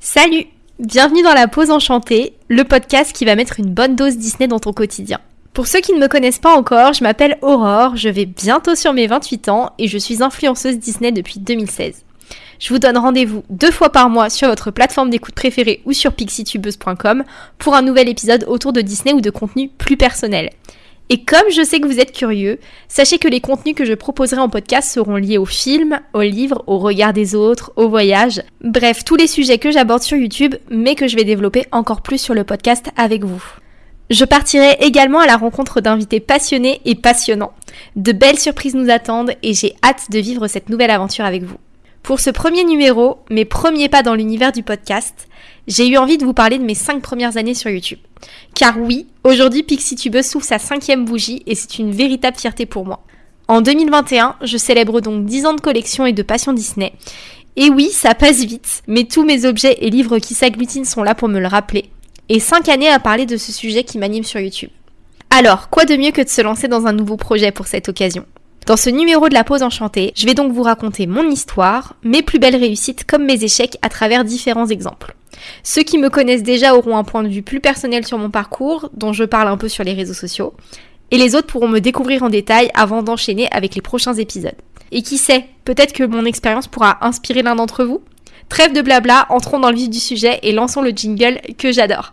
Salut Bienvenue dans la pause enchantée, le podcast qui va mettre une bonne dose Disney dans ton quotidien. Pour ceux qui ne me connaissent pas encore, je m'appelle Aurore, je vais bientôt sur mes 28 ans et je suis influenceuse Disney depuis 2016. Je vous donne rendez-vous deux fois par mois sur votre plateforme d'écoute préférée ou sur pixitubeuse.com pour un nouvel épisode autour de Disney ou de contenu plus personnel. Et comme je sais que vous êtes curieux, sachez que les contenus que je proposerai en podcast seront liés aux films, aux livres, au regard des autres, au voyage, bref, tous les sujets que j'aborde sur YouTube, mais que je vais développer encore plus sur le podcast avec vous. Je partirai également à la rencontre d'invités passionnés et passionnants. De belles surprises nous attendent et j'ai hâte de vivre cette nouvelle aventure avec vous. Pour ce premier numéro, mes premiers pas dans l'univers du podcast, j'ai eu envie de vous parler de mes 5 premières années sur YouTube. Car oui, aujourd'hui PixieTubeuse s'ouvre sa cinquième bougie et c'est une véritable fierté pour moi. En 2021, je célèbre donc 10 ans de collection et de passion Disney. Et oui, ça passe vite, mais tous mes objets et livres qui s'agglutinent sont là pour me le rappeler. Et 5 années à parler de ce sujet qui m'anime sur YouTube. Alors, quoi de mieux que de se lancer dans un nouveau projet pour cette occasion? Dans ce numéro de la pause enchantée, je vais donc vous raconter mon histoire, mes plus belles réussites comme mes échecs à travers différents exemples. Ceux qui me connaissent déjà auront un point de vue plus personnel sur mon parcours, dont je parle un peu sur les réseaux sociaux, et les autres pourront me découvrir en détail avant d'enchaîner avec les prochains épisodes. Et qui sait, peut-être que mon expérience pourra inspirer l'un d'entre vous Trêve de blabla, entrons dans le vif du sujet et lançons le jingle que j'adore.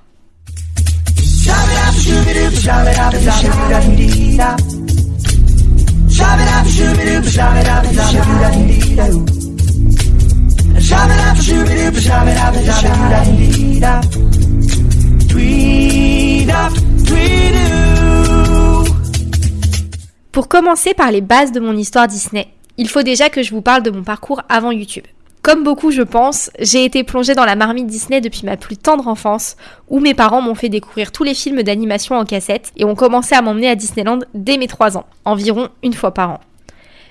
Pour commencer par les bases de mon histoire Disney, il faut déjà que je vous parle de mon parcours avant YouTube. Comme beaucoup, je pense, j'ai été plongée dans la marmite Disney depuis ma plus tendre enfance, où mes parents m'ont fait découvrir tous les films d'animation en cassette et ont commencé à m'emmener à Disneyland dès mes 3 ans, environ une fois par an.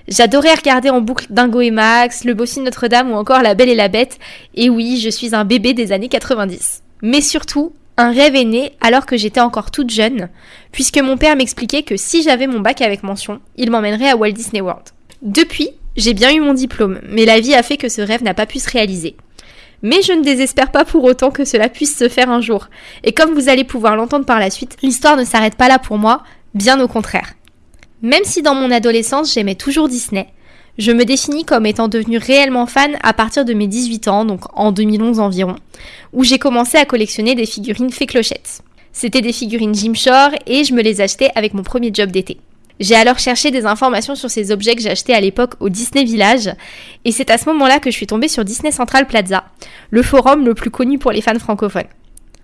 J'adorais regarder en boucle Dingo et Max, Le Bossu de Notre-Dame ou encore La Belle et la Bête, et oui, je suis un bébé des années 90. Mais surtout, un rêve est né alors que j'étais encore toute jeune, puisque mon père m'expliquait que si j'avais mon bac avec mention, il m'emmènerait à Walt Disney World. Depuis, j'ai bien eu mon diplôme, mais la vie a fait que ce rêve n'a pas pu se réaliser. Mais je ne désespère pas pour autant que cela puisse se faire un jour. Et comme vous allez pouvoir l'entendre par la suite, l'histoire ne s'arrête pas là pour moi, bien au contraire. Même si dans mon adolescence j'aimais toujours Disney, je me définis comme étant devenue réellement fan à partir de mes 18 ans, donc en 2011 environ, où j'ai commencé à collectionner des figurines fait clochettes. C'était des figurines Jim Shore et je me les achetais avec mon premier job d'été. J'ai alors cherché des informations sur ces objets que j'ai achetés à l'époque au Disney Village, et c'est à ce moment-là que je suis tombée sur Disney Central Plaza, le forum le plus connu pour les fans francophones.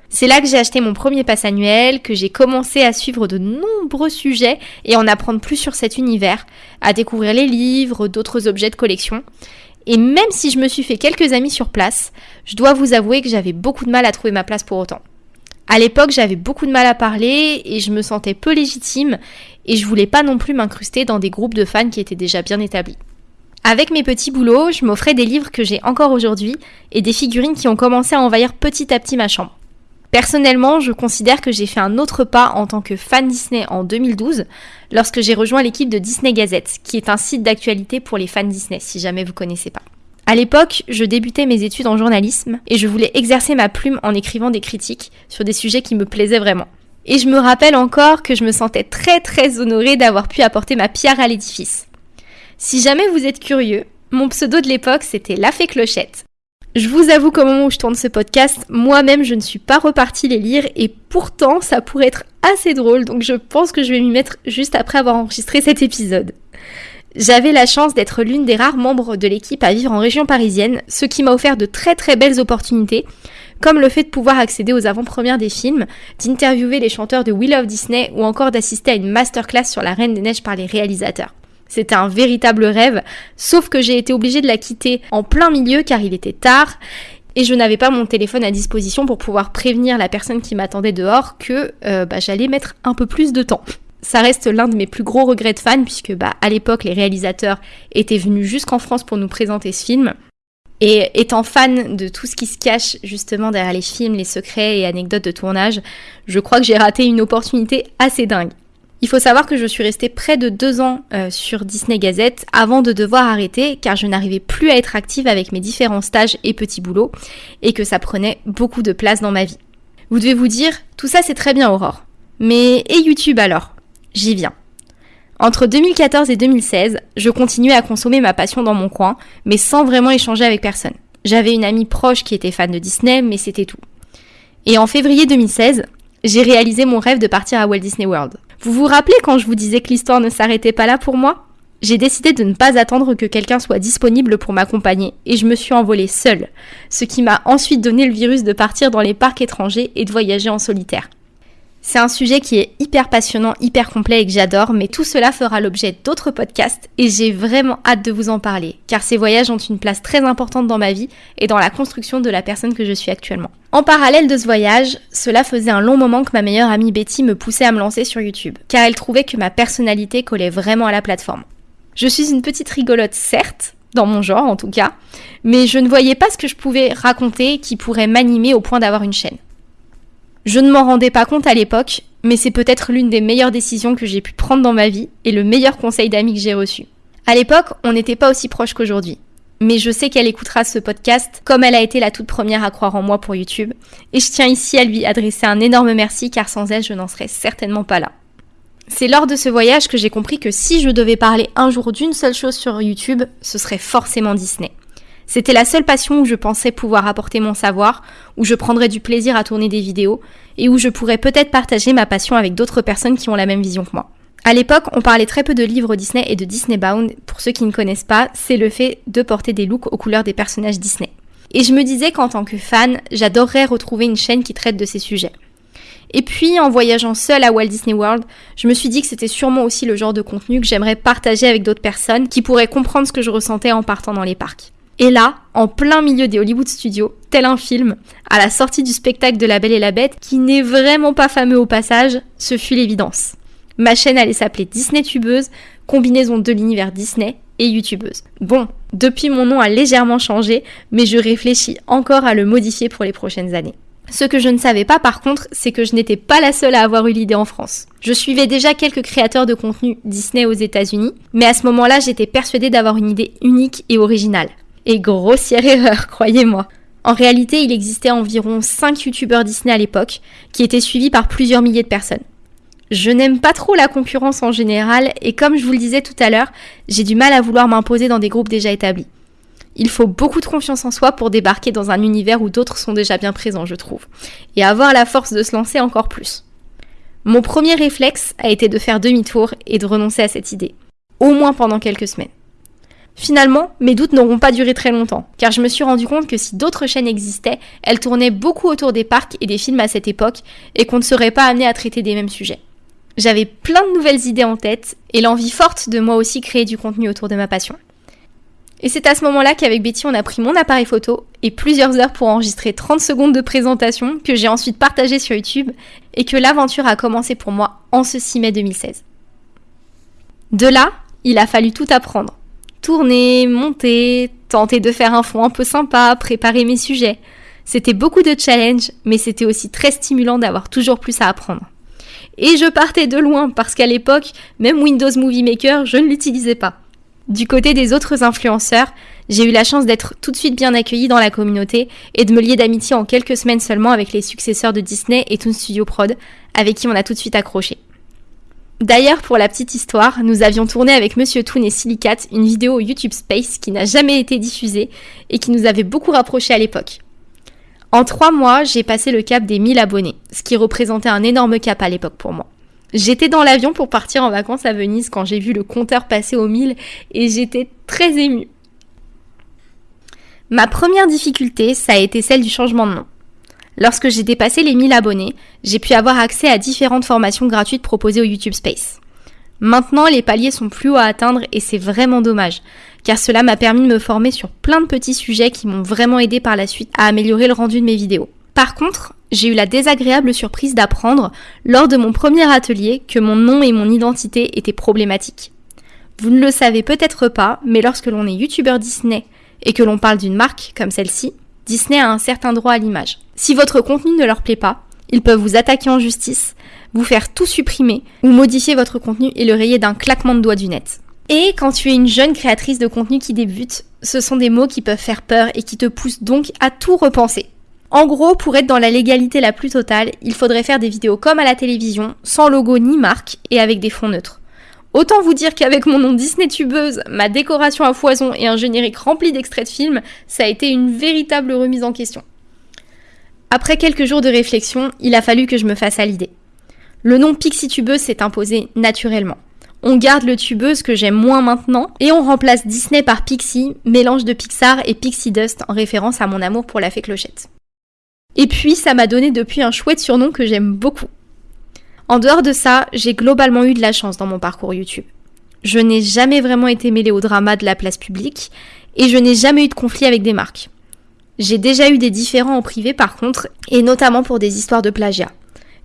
C'est là que j'ai acheté mon premier pass annuel, que j'ai commencé à suivre de nombreux sujets et en apprendre plus sur cet univers, à découvrir les livres, d'autres objets de collection. Et même si je me suis fait quelques amis sur place, je dois vous avouer que j'avais beaucoup de mal à trouver ma place pour autant. À l'époque, j'avais beaucoup de mal à parler et je me sentais peu légitime et je voulais pas non plus m'incruster dans des groupes de fans qui étaient déjà bien établis. Avec mes petits boulots, je m'offrais des livres que j'ai encore aujourd'hui et des figurines qui ont commencé à envahir petit à petit ma chambre. Personnellement, je considère que j'ai fait un autre pas en tant que fan Disney en 2012, lorsque j'ai rejoint l'équipe de Disney Gazette, qui est un site d'actualité pour les fans Disney, si jamais vous connaissez pas. À l'époque, je débutais mes études en journalisme et je voulais exercer ma plume en écrivant des critiques sur des sujets qui me plaisaient vraiment. Et je me rappelle encore que je me sentais très très honorée d'avoir pu apporter ma pierre à l'édifice. Si jamais vous êtes curieux, mon pseudo de l'époque c'était La Fée Clochette. Je vous avoue qu'au moment où je tourne ce podcast, moi-même je ne suis pas repartie les lire et pourtant ça pourrait être assez drôle donc je pense que je vais m'y mettre juste après avoir enregistré cet épisode. J'avais la chance d'être l'une des rares membres de l'équipe à vivre en région parisienne, ce qui m'a offert de très très belles opportunités, comme le fait de pouvoir accéder aux avant-premières des films, d'interviewer les chanteurs de Will of Disney ou encore d'assister à une masterclass sur la Reine des Neiges par les réalisateurs. C'était un véritable rêve, sauf que j'ai été obligée de la quitter en plein milieu car il était tard et je n'avais pas mon téléphone à disposition pour pouvoir prévenir la personne qui m'attendait dehors que euh, bah, j'allais mettre un peu plus de temps. Ça reste l'un de mes plus gros regrets de fan puisque bah, à l'époque les réalisateurs étaient venus jusqu'en France pour nous présenter ce film. Et étant fan de tout ce qui se cache justement derrière les films, les secrets et anecdotes de tournage, je crois que j'ai raté une opportunité assez dingue. Il faut savoir que je suis restée près de deux ans euh, sur Disney Gazette avant de devoir arrêter car je n'arrivais plus à être active avec mes différents stages et petits boulots et que ça prenait beaucoup de place dans ma vie. Vous devez vous dire, tout ça c'est très bien Aurore. Mais et YouTube alors? J'y viens. Entre 2014 et 2016, je continuais à consommer ma passion dans mon coin, mais sans vraiment échanger avec personne. J'avais une amie proche qui était fan de Disney, mais c'était tout. Et en février 2016, j'ai réalisé mon rêve de partir à Walt Disney World. Vous vous rappelez quand je vous disais que l'histoire ne s'arrêtait pas là pour moi? J'ai décidé de ne pas attendre que quelqu'un soit disponible pour m'accompagner et je me suis envolée seule, ce qui m'a ensuite donné le virus de partir dans les parcs étrangers et de voyager en solitaire. C'est un sujet qui est hyper passionnant, hyper complet et que j'adore, mais tout cela fera l'objet d'autres podcasts et j'ai vraiment hâte de vous en parler, car ces voyages ont une place très importante dans ma vie et dans la construction de la personne que je suis actuellement. En parallèle de ce voyage, cela faisait un long moment que ma meilleure amie Betty me poussait à me lancer sur YouTube, car elle trouvait que ma personnalité collait vraiment à la plateforme. Je suis une petite rigolote, certes, dans mon genre en tout cas, mais je ne voyais pas ce que je pouvais raconter qui pourrait m'animer au point d'avoir une chaîne. Je ne m'en rendais pas compte à l'époque, mais c'est peut-être l'une des meilleures décisions que j'ai pu prendre dans ma vie et le meilleur conseil d'amis que j'ai reçu. À l'époque, on n'était pas aussi proches qu'aujourd'hui. Mais je sais qu'elle écoutera ce podcast comme elle a été la toute première à croire en moi pour YouTube. Et je tiens ici à lui adresser un énorme merci car sans elle, je n'en serais certainement pas là. C'est lors de ce voyage que j'ai compris que si je devais parler un jour d'une seule chose sur YouTube, ce serait forcément Disney. C'était la seule passion où je pensais pouvoir apporter mon savoir, où je prendrais du plaisir à tourner des vidéos, et où je pourrais peut-être partager ma passion avec d'autres personnes qui ont la même vision que moi. À l'époque, on parlait très peu de livres Disney et de Disney Bound. Pour ceux qui ne connaissent pas, c'est le fait de porter des looks aux couleurs des personnages Disney. Et je me disais qu'en tant que fan, j'adorerais retrouver une chaîne qui traite de ces sujets. Et puis, en voyageant seule à Walt Disney World, je me suis dit que c'était sûrement aussi le genre de contenu que j'aimerais partager avec d'autres personnes qui pourraient comprendre ce que je ressentais en partant dans les parcs. Et là, en plein milieu des Hollywood Studios, tel un film, à la sortie du spectacle de La Belle et la Bête, qui n'est vraiment pas fameux au passage, ce fut l'évidence. Ma chaîne allait s'appeler Disney Tubeuse, combinaison de l'univers Disney et YouTubeuse. Bon, depuis mon nom a légèrement changé, mais je réfléchis encore à le modifier pour les prochaines années. Ce que je ne savais pas par contre, c'est que je n'étais pas la seule à avoir eu l'idée en France. Je suivais déjà quelques créateurs de contenu Disney aux États-Unis, mais à ce moment-là, j'étais persuadée d'avoir une idée unique et originale. Et grossière erreur, croyez-moi. En réalité, il existait environ 5 youtubeurs Disney à l'époque, qui étaient suivis par plusieurs milliers de personnes. Je n'aime pas trop la concurrence en général, et comme je vous le disais tout à l'heure, j'ai du mal à vouloir m'imposer dans des groupes déjà établis. Il faut beaucoup de confiance en soi pour débarquer dans un univers où d'autres sont déjà bien présents, je trouve, et avoir la force de se lancer encore plus. Mon premier réflexe a été de faire demi-tour et de renoncer à cette idée, au moins pendant quelques semaines. Finalement, mes doutes n'auront pas duré très longtemps, car je me suis rendu compte que si d'autres chaînes existaient, elles tournaient beaucoup autour des parcs et des films à cette époque, et qu'on ne serait pas amené à traiter des mêmes sujets. J'avais plein de nouvelles idées en tête, et l'envie forte de moi aussi créer du contenu autour de ma passion. Et c'est à ce moment-là qu'avec Betty, on a pris mon appareil photo et plusieurs heures pour enregistrer 30 secondes de présentation que j'ai ensuite partagé sur YouTube et que l'aventure a commencé pour moi en ce 6 mai 2016. De là, il a fallu tout apprendre tourner, monter, tenter de faire un fond un peu sympa, préparer mes sujets. C'était beaucoup de challenges, mais c'était aussi très stimulant d'avoir toujours plus à apprendre. Et je partais de loin parce qu'à l'époque, même Windows Movie Maker, je ne l'utilisais pas. Du côté des autres influenceurs, j'ai eu la chance d'être tout de suite bien accueillie dans la communauté et de me lier d'amitié en quelques semaines seulement avec les successeurs de Disney et Toon Studio Prod, avec qui on a tout de suite accroché. D'ailleurs, pour la petite histoire, nous avions tourné avec Monsieur Toon et Silicate une vidéo YouTube Space qui n'a jamais été diffusée et qui nous avait beaucoup rapprochés à l'époque. En trois mois, j'ai passé le cap des 1000 abonnés, ce qui représentait un énorme cap à l'époque pour moi. J'étais dans l'avion pour partir en vacances à Venise quand j'ai vu le compteur passer aux 1000 et j'étais très émue. Ma première difficulté, ça a été celle du changement de nom. Lorsque j'ai dépassé les 1000 abonnés, j'ai pu avoir accès à différentes formations gratuites proposées au YouTube Space. Maintenant, les paliers sont plus hauts à atteindre et c'est vraiment dommage, car cela m'a permis de me former sur plein de petits sujets qui m'ont vraiment aidé par la suite à améliorer le rendu de mes vidéos. Par contre, j'ai eu la désagréable surprise d'apprendre, lors de mon premier atelier, que mon nom et mon identité étaient problématiques. Vous ne le savez peut-être pas, mais lorsque l'on est youtubeur Disney et que l'on parle d'une marque comme celle-ci, Disney a un certain droit à l'image. Si votre contenu ne leur plaît pas, ils peuvent vous attaquer en justice, vous faire tout supprimer ou modifier votre contenu et le rayer d'un claquement de doigts du net. Et quand tu es une jeune créatrice de contenu qui débute, ce sont des mots qui peuvent faire peur et qui te poussent donc à tout repenser. En gros, pour être dans la légalité la plus totale, il faudrait faire des vidéos comme à la télévision, sans logo ni marque et avec des fonds neutres. Autant vous dire qu'avec mon nom Disney tubeuse, ma décoration à foison et un générique rempli d'extraits de films, ça a été une véritable remise en question. Après quelques jours de réflexion, il a fallu que je me fasse à l'idée. Le nom Pixie Tubeuse s'est imposé naturellement. On garde le tubeuse que j'aime moins maintenant et on remplace Disney par Pixie, mélange de Pixar et Pixie Dust en référence à mon amour pour la fée clochette. Et puis ça m'a donné depuis un chouette surnom que j'aime beaucoup. En dehors de ça, j'ai globalement eu de la chance dans mon parcours YouTube. Je n'ai jamais vraiment été mêlée au drama de la place publique et je n'ai jamais eu de conflit avec des marques. J'ai déjà eu des différends en privé par contre, et notamment pour des histoires de plagiat.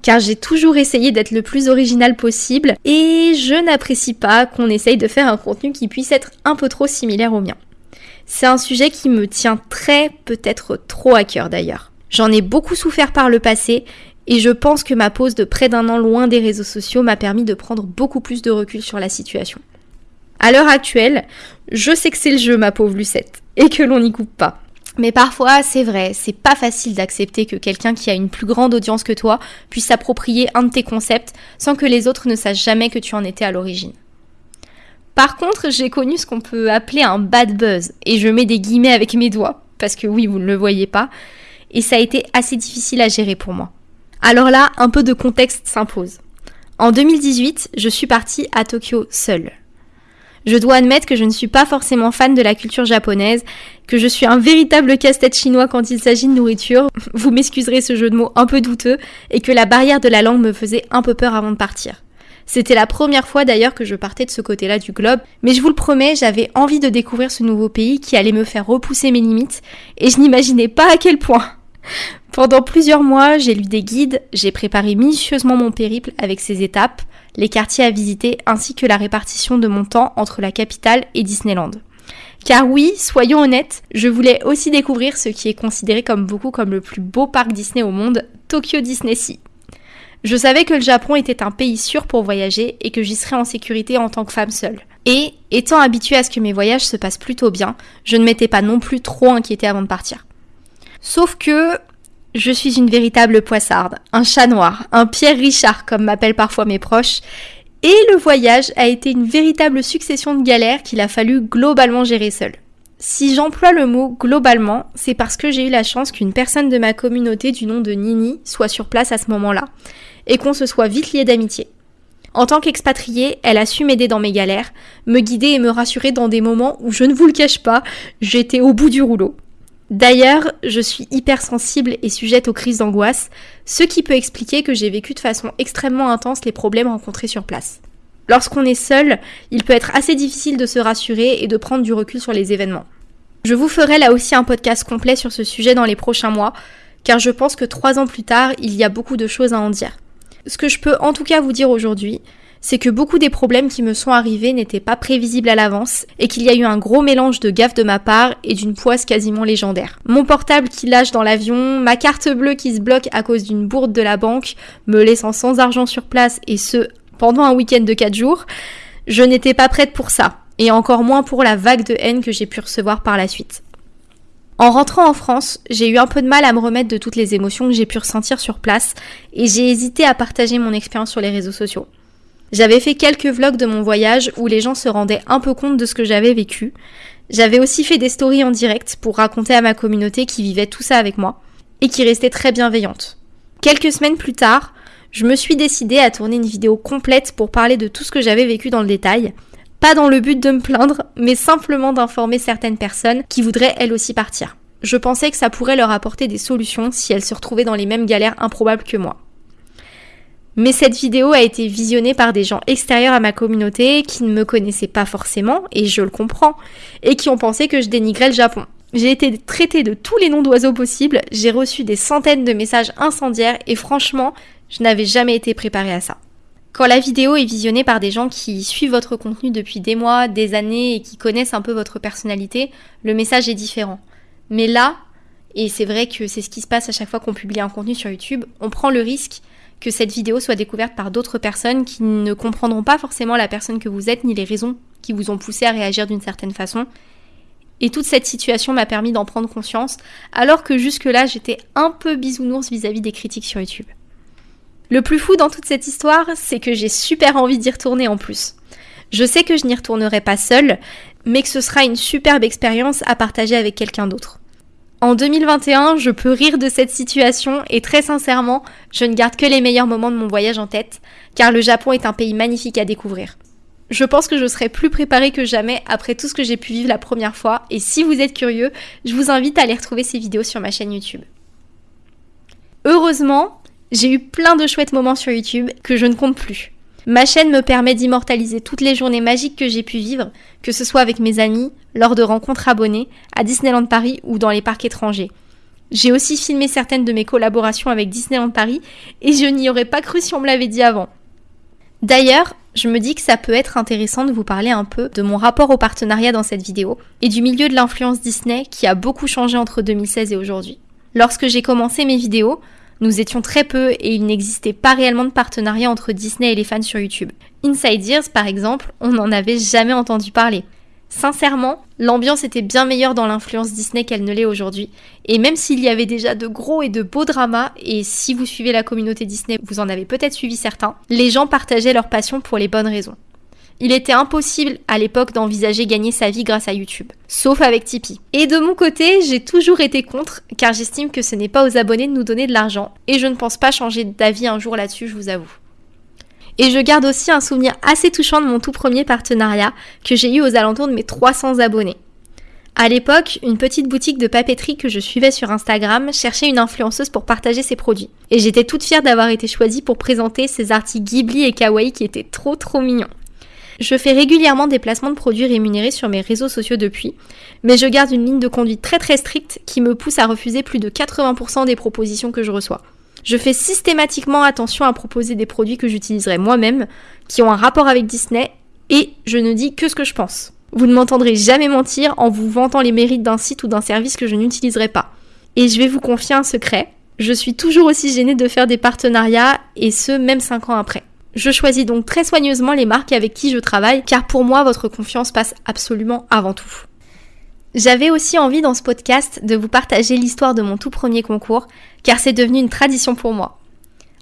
Car j'ai toujours essayé d'être le plus original possible et je n'apprécie pas qu'on essaye de faire un contenu qui puisse être un peu trop similaire au mien. C'est un sujet qui me tient très, peut-être trop à cœur d'ailleurs. J'en ai beaucoup souffert par le passé et je pense que ma pause de près d'un an loin des réseaux sociaux m'a permis de prendre beaucoup plus de recul sur la situation. À l'heure actuelle, je sais que c'est le jeu, ma pauvre Lucette, et que l'on n'y coupe pas. Mais parfois, c'est vrai, c'est pas facile d'accepter que quelqu'un qui a une plus grande audience que toi puisse s'approprier un de tes concepts sans que les autres ne sachent jamais que tu en étais à l'origine. Par contre, j'ai connu ce qu'on peut appeler un bad buzz, et je mets des guillemets avec mes doigts, parce que oui, vous ne le voyez pas, et ça a été assez difficile à gérer pour moi. Alors là, un peu de contexte s'impose. En 2018, je suis partie à Tokyo seule. Je dois admettre que je ne suis pas forcément fan de la culture japonaise, que je suis un véritable casse-tête chinois quand il s'agit de nourriture, vous m'excuserez ce jeu de mots un peu douteux, et que la barrière de la langue me faisait un peu peur avant de partir. C'était la première fois d'ailleurs que je partais de ce côté-là du globe, mais je vous le promets, j'avais envie de découvrir ce nouveau pays qui allait me faire repousser mes limites, et je n'imaginais pas à quel point. Pendant plusieurs mois, j'ai lu des guides, j'ai préparé minutieusement mon périple avec ses étapes, les quartiers à visiter ainsi que la répartition de mon temps entre la capitale et Disneyland. Car oui, soyons honnêtes, je voulais aussi découvrir ce qui est considéré comme beaucoup comme le plus beau parc Disney au monde, Tokyo Disney Sea. Je savais que le Japon était un pays sûr pour voyager et que j'y serais en sécurité en tant que femme seule. Et, étant habituée à ce que mes voyages se passent plutôt bien, je ne m'étais pas non plus trop inquiétée avant de partir. Sauf que je suis une véritable poissarde, un chat noir, un Pierre Richard comme m'appellent parfois mes proches, et le voyage a été une véritable succession de galères qu'il a fallu globalement gérer seul. Si j'emploie le mot globalement, c'est parce que j'ai eu la chance qu'une personne de ma communauté du nom de Nini soit sur place à ce moment-là, et qu'on se soit vite lié d'amitié. En tant qu'expatriée, elle a su m'aider dans mes galères, me guider et me rassurer dans des moments où, je ne vous le cache pas, j'étais au bout du rouleau. D'ailleurs, je suis hypersensible et sujette aux crises d'angoisse, ce qui peut expliquer que j'ai vécu de façon extrêmement intense les problèmes rencontrés sur place. Lorsqu'on est seul, il peut être assez difficile de se rassurer et de prendre du recul sur les événements. Je vous ferai là aussi un podcast complet sur ce sujet dans les prochains mois, car je pense que trois ans plus tard, il y a beaucoup de choses à en dire. Ce que je peux en tout cas vous dire aujourd'hui, c'est que beaucoup des problèmes qui me sont arrivés n'étaient pas prévisibles à l'avance et qu'il y a eu un gros mélange de gaffe de ma part et d'une poisse quasiment légendaire. Mon portable qui lâche dans l'avion, ma carte bleue qui se bloque à cause d'une bourde de la banque, me laissant sans argent sur place et ce pendant un week-end de 4 jours, je n'étais pas prête pour ça et encore moins pour la vague de haine que j'ai pu recevoir par la suite. En rentrant en France, j'ai eu un peu de mal à me remettre de toutes les émotions que j'ai pu ressentir sur place et j'ai hésité à partager mon expérience sur les réseaux sociaux. J'avais fait quelques vlogs de mon voyage où les gens se rendaient un peu compte de ce que j'avais vécu. J'avais aussi fait des stories en direct pour raconter à ma communauté qui vivait tout ça avec moi et qui restait très bienveillante. Quelques semaines plus tard, je me suis décidée à tourner une vidéo complète pour parler de tout ce que j'avais vécu dans le détail, pas dans le but de me plaindre, mais simplement d'informer certaines personnes qui voudraient elles aussi partir. Je pensais que ça pourrait leur apporter des solutions si elles se retrouvaient dans les mêmes galères improbables que moi. Mais cette vidéo a été visionnée par des gens extérieurs à ma communauté qui ne me connaissaient pas forcément, et je le comprends, et qui ont pensé que je dénigrais le Japon. J'ai été traitée de tous les noms d'oiseaux possibles, j'ai reçu des centaines de messages incendiaires, et franchement, je n'avais jamais été préparée à ça. Quand la vidéo est visionnée par des gens qui suivent votre contenu depuis des mois, des années et qui connaissent un peu votre personnalité, le message est différent. Mais là, et c'est vrai que c'est ce qui se passe à chaque fois qu'on publie un contenu sur YouTube, on prend le risque que cette vidéo soit découverte par d'autres personnes qui ne comprendront pas forcément la personne que vous êtes ni les raisons qui vous ont poussé à réagir d'une certaine façon. Et toute cette situation m'a permis d'en prendre conscience, alors que jusque-là j'étais un peu bisounours vis-à-vis des critiques sur YouTube. Le plus fou dans toute cette histoire, c'est que j'ai super envie d'y retourner en plus. Je sais que je n'y retournerai pas seule, mais que ce sera une superbe expérience à partager avec quelqu'un d'autre. En 2021, je peux rire de cette situation et très sincèrement, je ne garde que les meilleurs moments de mon voyage en tête, car le Japon est un pays magnifique à découvrir. Je pense que je serai plus préparée que jamais après tout ce que j'ai pu vivre la première fois, et si vous êtes curieux, je vous invite à aller retrouver ces vidéos sur ma chaîne YouTube. Heureusement, j'ai eu plein de chouettes moments sur YouTube que je ne compte plus. Ma chaîne me permet d'immortaliser toutes les journées magiques que j'ai pu vivre, que ce soit avec mes amis, lors de rencontres abonnées, à Disneyland Paris ou dans les parcs étrangers. J'ai aussi filmé certaines de mes collaborations avec Disneyland Paris et je n'y aurais pas cru si on me l'avait dit avant. D'ailleurs, je me dis que ça peut être intéressant de vous parler un peu de mon rapport au partenariat dans cette vidéo et du milieu de l'influence Disney qui a beaucoup changé entre 2016 et aujourd'hui. Lorsque j'ai commencé mes vidéos, nous étions très peu et il n'existait pas réellement de partenariat entre Disney et les fans sur YouTube. Inside Ears, par exemple, on n'en avait jamais entendu parler. Sincèrement, l'ambiance était bien meilleure dans l'influence Disney qu'elle ne l'est aujourd'hui. Et même s'il y avait déjà de gros et de beaux dramas, et si vous suivez la communauté Disney, vous en avez peut-être suivi certains, les gens partageaient leur passion pour les bonnes raisons. Il était impossible à l'époque d'envisager gagner sa vie grâce à YouTube, sauf avec Tipeee. Et de mon côté, j'ai toujours été contre, car j'estime que ce n'est pas aux abonnés de nous donner de l'argent, et je ne pense pas changer d'avis un jour là-dessus, je vous avoue. Et je garde aussi un souvenir assez touchant de mon tout premier partenariat que j'ai eu aux alentours de mes 300 abonnés. À l'époque, une petite boutique de papeterie que je suivais sur Instagram cherchait une influenceuse pour partager ses produits. Et j'étais toute fière d'avoir été choisie pour présenter ces articles Ghibli et Kawaii qui étaient trop trop mignons. Je fais régulièrement des placements de produits rémunérés sur mes réseaux sociaux depuis, mais je garde une ligne de conduite très très stricte qui me pousse à refuser plus de 80% des propositions que je reçois. Je fais systématiquement attention à proposer des produits que j'utiliserai moi-même, qui ont un rapport avec Disney, et je ne dis que ce que je pense. Vous ne m'entendrez jamais mentir en vous vantant les mérites d'un site ou d'un service que je n'utiliserai pas. Et je vais vous confier un secret, je suis toujours aussi gênée de faire des partenariats, et ce, même 5 ans après. Je choisis donc très soigneusement les marques avec qui je travaille, car pour moi, votre confiance passe absolument avant tout. J'avais aussi envie dans ce podcast de vous partager l'histoire de mon tout premier concours, car c'est devenu une tradition pour moi.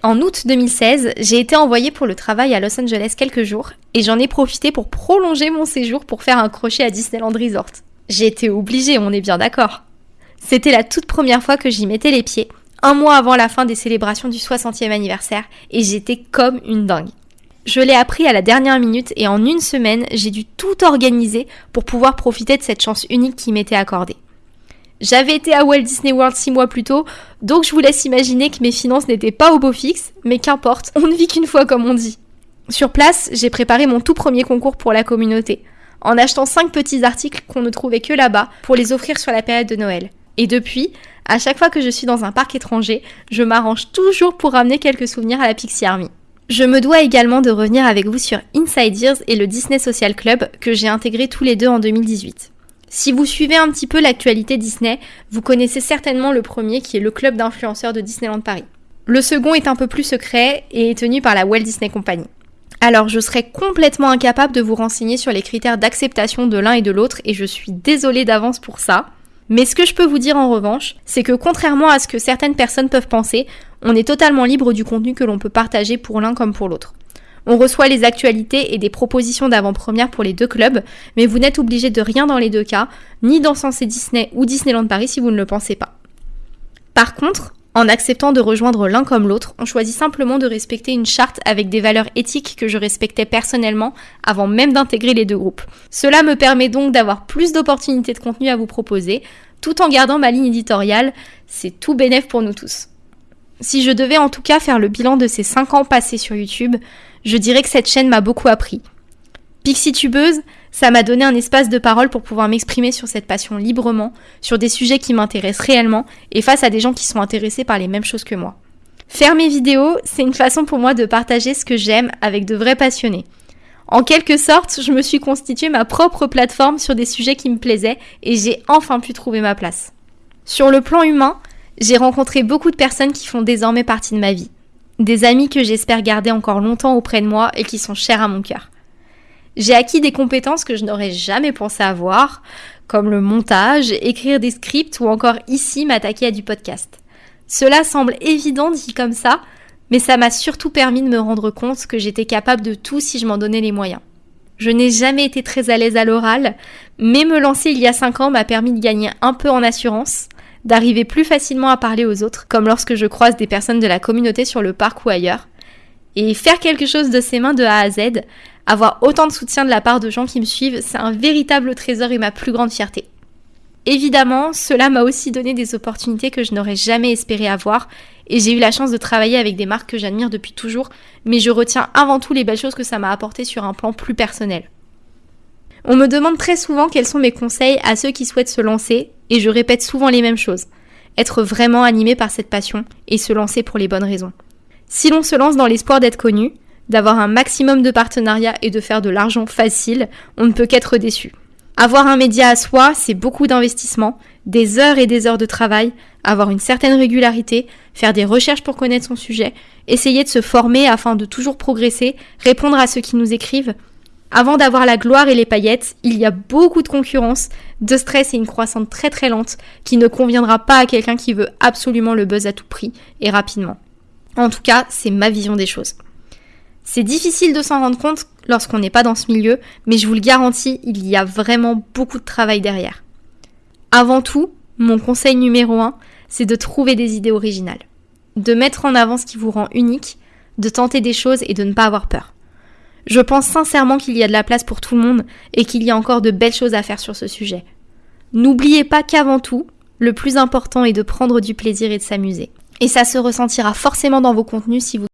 En août 2016, j'ai été envoyée pour le travail à Los Angeles quelques jours, et j'en ai profité pour prolonger mon séjour pour faire un crochet à Disneyland Resort. J'ai été obligée, on est bien d'accord. C'était la toute première fois que j'y mettais les pieds, un mois avant la fin des célébrations du 60e anniversaire et j'étais comme une dingue. Je l'ai appris à la dernière minute et en une semaine, j'ai dû tout organiser pour pouvoir profiter de cette chance unique qui m'était accordée. J'avais été à Walt Disney World six mois plus tôt, donc je vous laisse imaginer que mes finances n'étaient pas au beau fixe, mais qu'importe, on ne vit qu'une fois comme on dit. Sur place, j'ai préparé mon tout premier concours pour la communauté, en achetant cinq petits articles qu'on ne trouvait que là-bas pour les offrir sur la période de Noël. Et depuis, à chaque fois que je suis dans un parc étranger, je m'arrange toujours pour ramener quelques souvenirs à la Pixie Army. Je me dois également de revenir avec vous sur Inside Ears et le Disney Social Club que j'ai intégré tous les deux en 2018. Si vous suivez un petit peu l'actualité Disney, vous connaissez certainement le premier qui est le club d'influenceurs de Disneyland Paris. Le second est un peu plus secret et est tenu par la Walt Disney Company. Alors je serais complètement incapable de vous renseigner sur les critères d'acceptation de l'un et de l'autre et je suis désolée d'avance pour ça. Mais ce que je peux vous dire en revanche, c'est que contrairement à ce que certaines personnes peuvent penser, on est totalement libre du contenu que l'on peut partager pour l'un comme pour l'autre. On reçoit les actualités et des propositions d'avant-première pour les deux clubs, mais vous n'êtes obligé de rien dans les deux cas, ni Sensé Disney ou Disneyland Paris si vous ne le pensez pas. Par contre, en acceptant de rejoindre l'un comme l'autre, on choisit simplement de respecter une charte avec des valeurs éthiques que je respectais personnellement avant même d'intégrer les deux groupes. Cela me permet donc d'avoir plus d'opportunités de contenu à vous proposer, tout en gardant ma ligne éditoriale. C'est tout bénéf pour nous tous. Si je devais en tout cas faire le bilan de ces 5 ans passés sur YouTube, je dirais que cette chaîne m'a beaucoup appris. Pixie Tubeuse, ça m'a donné un espace de parole pour pouvoir m'exprimer sur cette passion librement, sur des sujets qui m'intéressent réellement et face à des gens qui sont intéressés par les mêmes choses que moi. Faire mes vidéos, c'est une façon pour moi de partager ce que j'aime avec de vrais passionnés. En quelque sorte, je me suis constitué ma propre plateforme sur des sujets qui me plaisaient et j'ai enfin pu trouver ma place. Sur le plan humain, j'ai rencontré beaucoup de personnes qui font désormais partie de ma vie. des amis que j'espère garder encore longtemps auprès de moi et qui sont chers à mon cœur. J'ai acquis des compétences que je n'aurais jamais pensé avoir, comme le montage, écrire des scripts ou encore ici m'attaquer à du podcast. Cela semble évident dit comme ça, mais ça m'a surtout permis de me rendre compte que j'étais capable de tout si je m'en donnais les moyens. Je n'ai jamais été très à l'aise à l'oral, mais me lancer il y a 5 ans m'a permis de gagner un peu en assurance, d'arriver plus facilement à parler aux autres, comme lorsque je croise des personnes de la communauté sur le parc ou ailleurs. Et faire quelque chose de ses mains de A à Z, avoir autant de soutien de la part de gens qui me suivent, c'est un véritable trésor et ma plus grande fierté. Évidemment, cela m'a aussi donné des opportunités que je n'aurais jamais espéré avoir, et j'ai eu la chance de travailler avec des marques que j'admire depuis toujours, mais je retiens avant tout les belles choses que ça m'a apporté sur un plan plus personnel. On me demande très souvent quels sont mes conseils à ceux qui souhaitent se lancer, et je répète souvent les mêmes choses. Être vraiment animé par cette passion et se lancer pour les bonnes raisons. Si l'on se lance dans l'espoir d'être connu, d'avoir un maximum de partenariats et de faire de l'argent facile, on ne peut qu'être déçu. Avoir un média à soi, c'est beaucoup d'investissement, des heures et des heures de travail, avoir une certaine régularité, faire des recherches pour connaître son sujet, essayer de se former afin de toujours progresser, répondre à ceux qui nous écrivent. Avant d'avoir la gloire et les paillettes, il y a beaucoup de concurrence, de stress et une croissance très très lente qui ne conviendra pas à quelqu'un qui veut absolument le buzz à tout prix et rapidement. En tout cas, c'est ma vision des choses. C'est difficile de s'en rendre compte lorsqu'on n'est pas dans ce milieu, mais je vous le garantis, il y a vraiment beaucoup de travail derrière. Avant tout, mon conseil numéro un, c'est de trouver des idées originales, de mettre en avant ce qui vous rend unique, de tenter des choses et de ne pas avoir peur. Je pense sincèrement qu'il y a de la place pour tout le monde et qu'il y a encore de belles choses à faire sur ce sujet. N'oubliez pas qu'avant tout, le plus important est de prendre du plaisir et de s'amuser. Et ça se ressentira forcément dans vos contenus si vous